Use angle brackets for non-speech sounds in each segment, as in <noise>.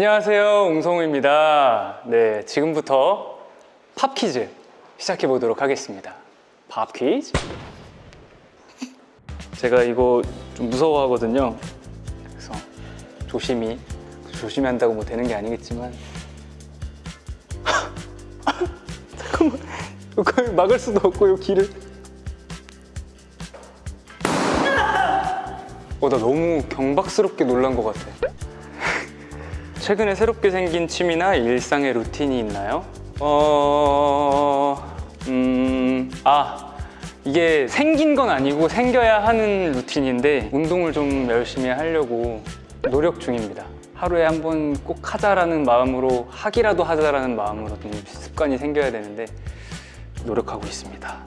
안녕하세요 웅성우입니다. 네 지금부터 팝 퀴즈 시작해 보도록 하겠습니다. 팝 퀴즈. 제가 이거 좀 무서워하거든요. 그래서 조심히 조심히 한다고 뭐 되는 게 아니겠지만. <laughs> 잠깐만. 이거 막을 수도 없고 이 길을. 어, 나 너무 경박스럽게 놀란 것 같아 최근에 새롭게 생긴 취미나 일상의 루틴이 있나요? 어... 음... 아 이게 생긴 건 아니고 생겨야 하는 루틴인데 운동을 좀 열심히 하려고 노력 중입니다 하루에 한 번 꼭 하자라는 마음으로 하기라도 하자라는 마음으로 좀 습관이 생겨야 되는데 노력하고 있습니다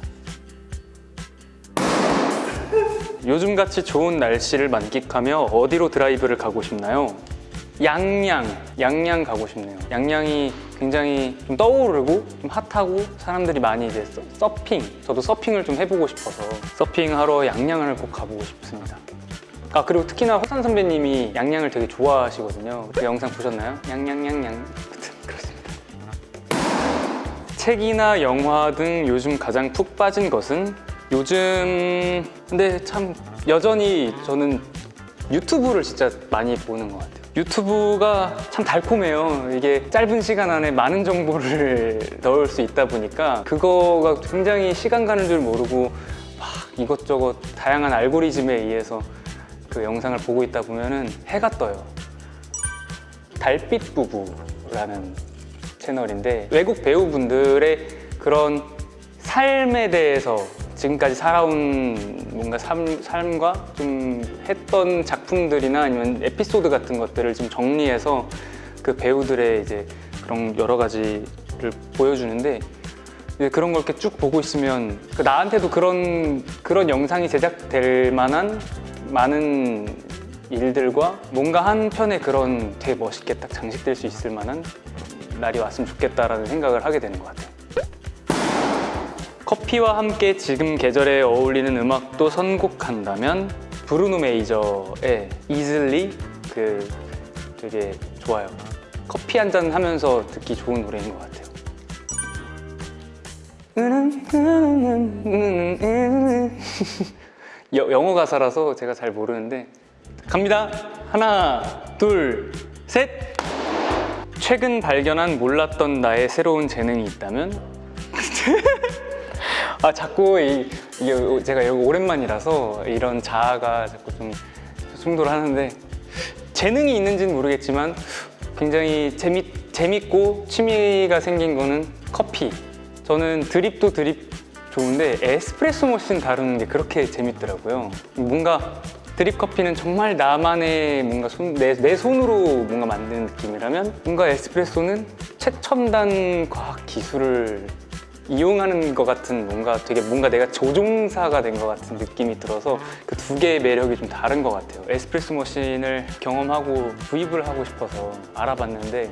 요즘같이 좋은 날씨를 만끽하며 어디로 드라이브를 가고 싶나요? 양양, 양양 가고 싶네요. 양양이 굉장히 좀 떠오르고 좀 핫하고 사람들이 많이 이제 서, 서핑, 저도 서핑을 좀 해보고 싶어서 서핑하러 양양을 꼭 가보고 싶습니다. 아 그리고 특히나 호산 선배님이 양양을 되게 좋아하시거든요. 그 영상 보셨나요? 양양양양. 그렇습니다. 책이나 영화 등 요즘 가장 푹 빠진 것은 요즘 근데 참 여전히 저는 유튜브를 진짜 많이 보는 것 같아요. 유튜브가 참 달콤해요. 이게 짧은 시간 안에 많은 정보를 <laughs> 넣을 수 있다 보니까 그거가 굉장히 시간 가는 줄 모르고 막 이것저것 다양한 알고리즘에 의해서 그 영상을 보고 있다 보면은 해가 떠요. 달빛 부부라는 채널인데 외국 배우분들의 그런 삶에 대해서 지금까지 살아온 뭔가 삶, 삶과 좀 했던 작품들이나 아니면 에피소드 같은 것들을 좀 정리해서 그 배우들의 이제 그런 여러 가지를 보여주는데 그런 걸 이렇게 쭉 보고 있으면 그 나한테도 그런 그런 영상이 제작될 만한 많은 일들과 뭔가 한 편의 그런 되게 멋있게 딱 장식될 수 있을 만한 날이 왔으면 좋겠다라는 생각을 하게 되는 것 같아요. 커피와 함께 지금 계절에 어울리는 음악도 선곡한다면 브루노 메이저의 Easily 그 되게 좋아요. 커피 한 잔 하면서 듣기 좋은 노래인 것 같아요. <laughs> 여, 영어 가사라서 제가 잘 모르는데 갑니다. 하나, 둘, 셋. 최근 발견한 몰랐던 나의 새로운 재능이 있다면 <laughs> 아 자꾸 이, 이게 제가 오랜만이라서 이런 자아가 자꾸 좀 충돌하는데 재능이 있는지는 모르겠지만 굉장히 재밌, 재밌고 취미가 생긴 거는 커피. 저는 드립도 드립 좋은데 에스프레소 머신 다루는 게 그렇게 재밌더라고요. 뭔가 드립 커피는 정말 나만의 뭔가 손, 내, 내 손으로 뭔가 만드는 느낌이라면 뭔가 에스프레소는 최첨단 과학 기술을 이용하는 것 같은 뭔가 되게 뭔가 내가 조종사가 된 것 같은 느낌이 들어서 그 두 개의 매력이 좀 다른 것 같아요. 에스프레소 머신을 경험하고 구입을 하고 싶어서 알아봤는데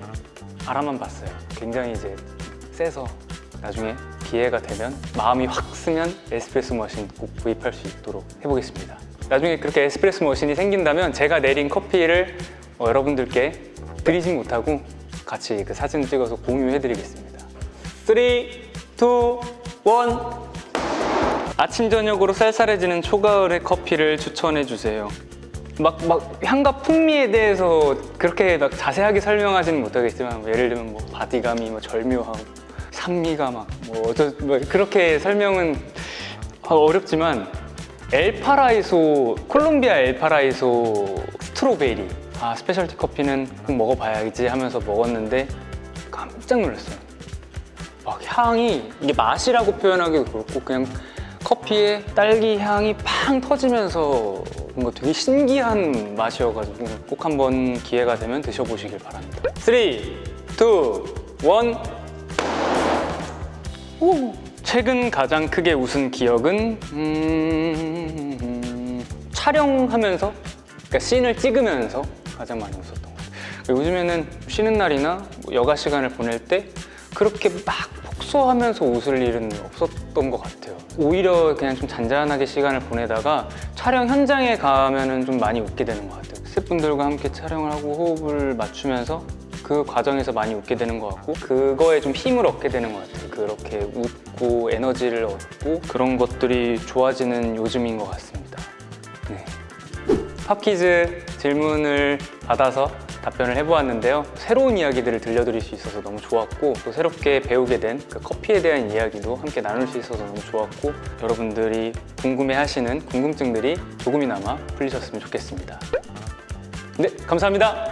알아만 봤어요. 굉장히 이제 세서 나중에 기회가 되면 마음이 확 쓰면 에스프레소 머신 꼭 구입할 수 있도록 해보겠습니다. 나중에 그렇게 에스프레소 머신이 생긴다면 제가 내린 커피를 어, 여러분들께 드리지 못하고 같이 그 사진 찍어서 공유해 드리겠습니다. 3, 2, 1 아침 저녁으로 쌀쌀해지는 초가을의 커피를 추천해 주세요. 막, 막 향과 풍미에 대해서 그렇게 막 자세하게 설명하지는 못하겠지만 뭐 예를 들면 뭐 바디감이 뭐 절묘하고 산미가 막 뭐 어쩌 뭐 그렇게 설명은 어렵지만 엘파라이소 콜롬비아 엘파라이소 strawberry. 아 specialty 커피는 꼭 먹어봐야지 하면서 먹었는데 깜짝 놀랐어요 막 향이 이게 맛이라고 표현하기도 그렇고 그냥 커피에 딸기 향이 팡 터지면서 뭔가 되게 신기한 맛이어가지고 꼭 한번 기회가 되면 드셔보시길 바랍니다 3, 2, 1 오. 최근 가장 크게 웃은 기억은 음... 촬영하면서 그러니까 씬을 찍으면서 가장 많이 웃었던 것 같아요 요즘에는 쉬는 날이나 뭐 여가 시간을 보낼 때 그렇게 막 폭소하면서 웃을 일은 없었던 것 같아요 오히려 그냥 좀 잔잔하게 시간을 보내다가 촬영 현장에 가면 좀 많이 웃게 되는 것 같아요 스태프분들과 함께 촬영을 하고 호흡을 맞추면서 그 과정에서 많이 웃게 되는 것 같고 그거에 좀 힘을 얻게 되는 것 같아요. 그렇게 웃고 에너지를 얻고 그런 것들이 좋아지는 요즘인 것 같습니다. 네. 팝퀴즈 질문을 받아서 답변을 해보았는데요. 새로운 이야기들을 들려드릴 수 있어서 너무 좋았고 또 새롭게 배우게 된 그 커피에 대한 이야기도 함께 나눌 수 있어서 너무 좋았고 여러분들이 궁금해하시는 궁금증들이 조금이나마 풀리셨으면 좋겠습니다. 네, 감사합니다.